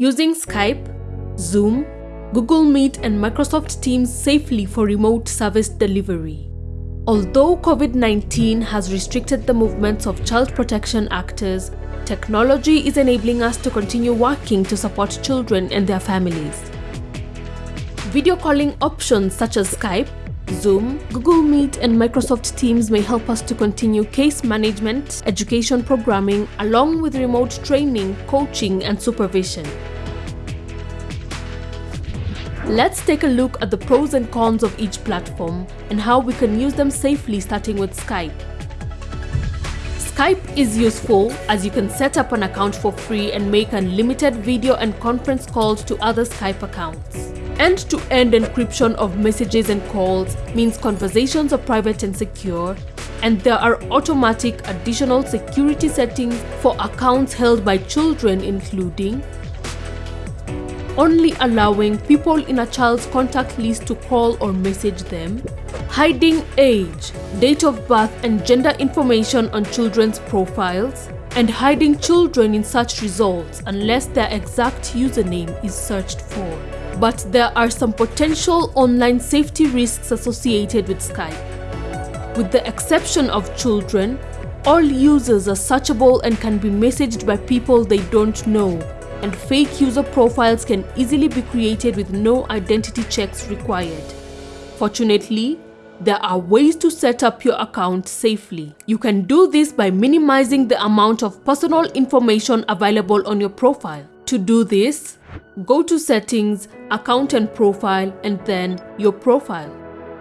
Using Skype, Zoom, Google Meet and Microsoft Teams safely for remote service delivery. Although COVID-19 has restricted the movements of child protection actors, technology is enabling us to continue working to support children and their families. Video calling options such as Skype, Zoom, Google Meet and Microsoft Teams may help us to continue case management, education programming, along with remote training, coaching and supervision. Let's take a look at the pros and cons of each platform and how we can use them safely starting with Skype. Skype is useful as you can set up an account for free and make unlimited video and conference calls to other Skype accounts. End-to-end -end encryption of messages and calls means conversations are private and secure, and there are automatic additional security settings for accounts held by children including only allowing people in a child's contact list to call or message them, hiding age, date of birth and gender information on children's profiles, and hiding children in search results unless their exact username is searched for. But there are some potential online safety risks associated with Skype. With the exception of children, all users are searchable and can be messaged by people they don't know and fake user profiles can easily be created with no identity checks required. Fortunately, there are ways to set up your account safely. You can do this by minimizing the amount of personal information available on your profile. To do this, go to Settings, Account and Profile, and then Your Profile.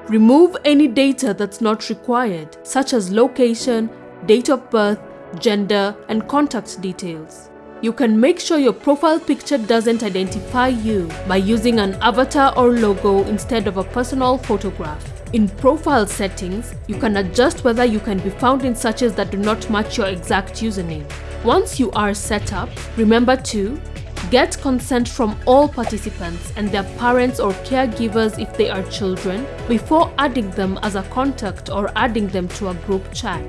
Remove any data that's not required, such as location, date of birth, gender, and contact details. You can make sure your profile picture doesn't identify you by using an avatar or logo instead of a personal photograph. In profile settings, you can adjust whether you can be found in searches that do not match your exact username. Once you are set up, remember to Get consent from all participants and their parents or caregivers if they are children before adding them as a contact or adding them to a group chat.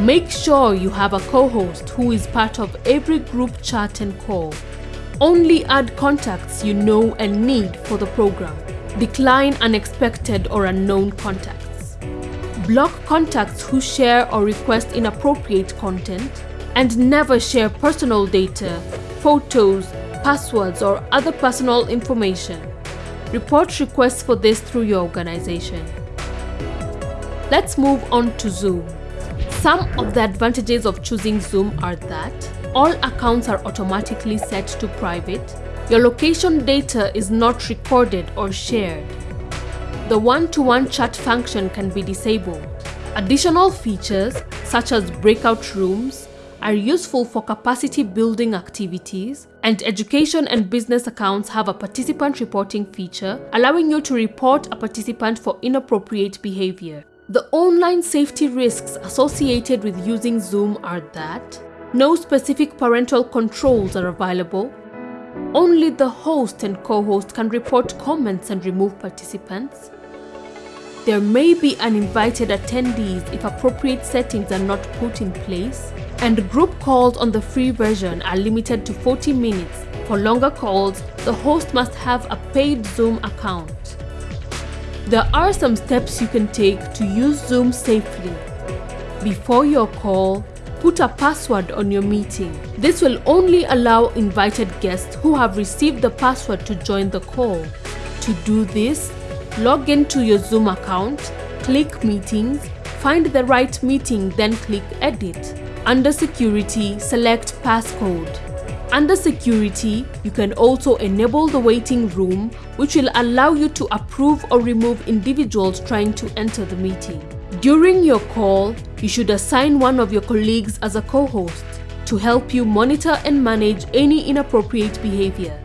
Make sure you have a co-host who is part of every group chat and call. Only add contacts you know and need for the program. Decline unexpected or unknown contacts. Block contacts who share or request inappropriate content and never share personal data, photos, passwords or other personal information. Report requests for this through your organization. Let's move on to Zoom. Some of the advantages of choosing Zoom are that all accounts are automatically set to private, your location data is not recorded or shared. The one-to-one -one chat function can be disabled. Additional features, such as breakout rooms, are useful for capacity building activities, and education and business accounts have a participant reporting feature, allowing you to report a participant for inappropriate behavior. The online safety risks associated with using Zoom are that no specific parental controls are available, only the host and co-host can report comments and remove participants, there may be uninvited attendees if appropriate settings are not put in place, and group calls on the free version are limited to 40 minutes. For longer calls, the host must have a paid Zoom account. There are some steps you can take to use Zoom safely. Before your call, put a password on your meeting. This will only allow invited guests who have received the password to join the call. To do this, log into your Zoom account, click Meetings, find the right meeting then click Edit. Under Security, select Passcode. Under Security, you can also enable the waiting room, which will allow you to approve or remove individuals trying to enter the meeting. During your call, you should assign one of your colleagues as a co-host to help you monitor and manage any inappropriate behavior.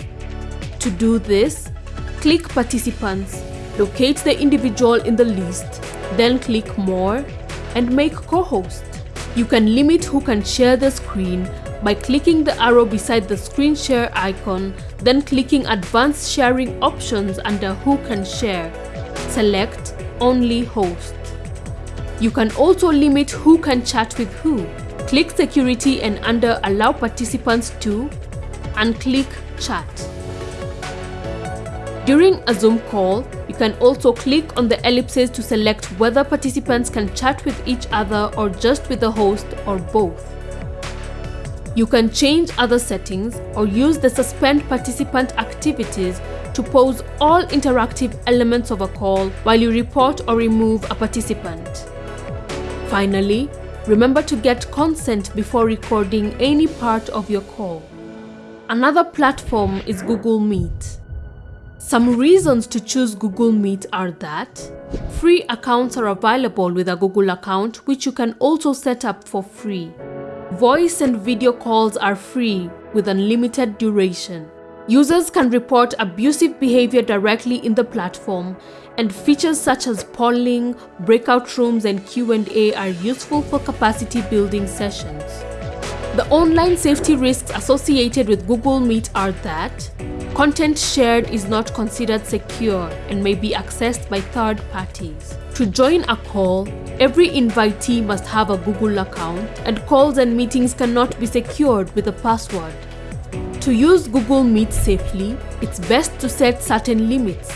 To do this, click Participants, locate the individual in the list, then click More, and make co-host. You can limit who can share the screen by clicking the arrow beside the screen share icon, then clicking advanced sharing options under who can share. Select only host. You can also limit who can chat with who. Click security and under allow participants to and click Chat. During a Zoom call, you can also click on the ellipses to select whether participants can chat with each other or just with the host or both. You can change other settings or use the suspend participant activities to pause all interactive elements of a call while you report or remove a participant. Finally, remember to get consent before recording any part of your call. Another platform is Google Meet. Some reasons to choose Google Meet are that free accounts are available with a Google account which you can also set up for free. Voice and video calls are free with unlimited duration. Users can report abusive behavior directly in the platform and features such as polling, breakout rooms and Q&A are useful for capacity building sessions. The online safety risks associated with Google Meet are that content shared is not considered secure and may be accessed by third parties. To join a call, every invitee must have a Google account and calls and meetings cannot be secured with a password. To use Google Meet safely, it's best to set certain limits.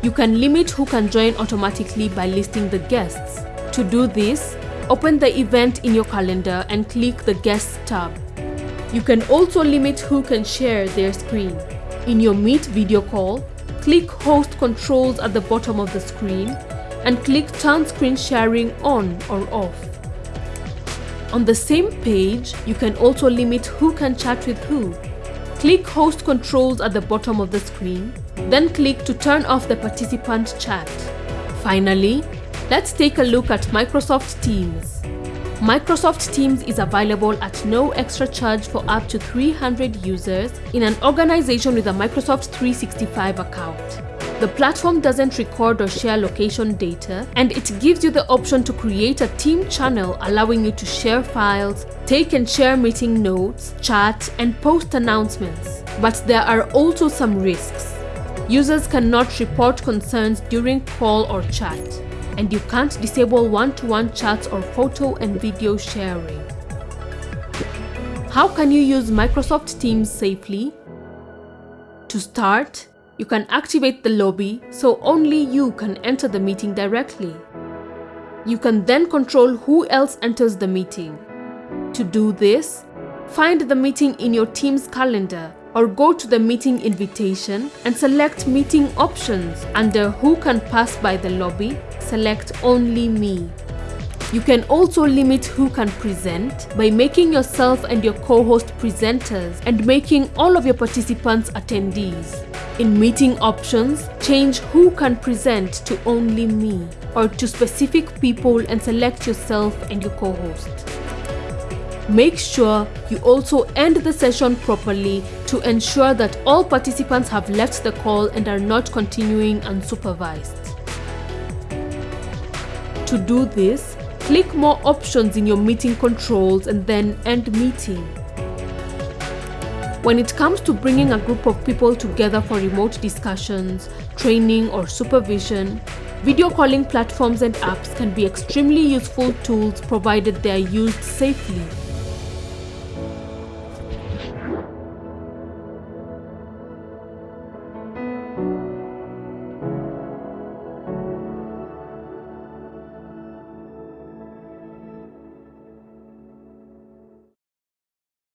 You can limit who can join automatically by listing the guests. To do this, open the event in your calendar and click the Guests tab. You can also limit who can share their screen. In your Meet video call, click Host Controls at the bottom of the screen and click Turn Screen Sharing on or off. On the same page, you can also limit who can chat with who. Click Host Controls at the bottom of the screen, then click to turn off the participant chat. Finally, let's take a look at Microsoft Teams. Microsoft Teams is available at no extra charge for up to 300 users in an organization with a Microsoft 365 account. The platform doesn't record or share location data, and it gives you the option to create a team channel allowing you to share files, take and share meeting notes, chat, and post announcements. But there are also some risks. Users cannot report concerns during call or chat, and you can't disable one-to-one -one chats or photo and video sharing. How can you use Microsoft Teams safely? To start, you can activate the lobby so only you can enter the meeting directly. You can then control who else enters the meeting. To do this, find the meeting in your team's calendar or go to the meeting invitation and select meeting options under who can pass by the lobby, select only me. You can also limit who can present by making yourself and your co-host presenters and making all of your participants attendees. In meeting options, change who can present to only me or to specific people and select yourself and your co-host. Make sure you also end the session properly to ensure that all participants have left the call and are not continuing unsupervised. To do this, Click more options in your meeting controls and then end meeting. When it comes to bringing a group of people together for remote discussions, training or supervision, video calling platforms and apps can be extremely useful tools provided they are used safely.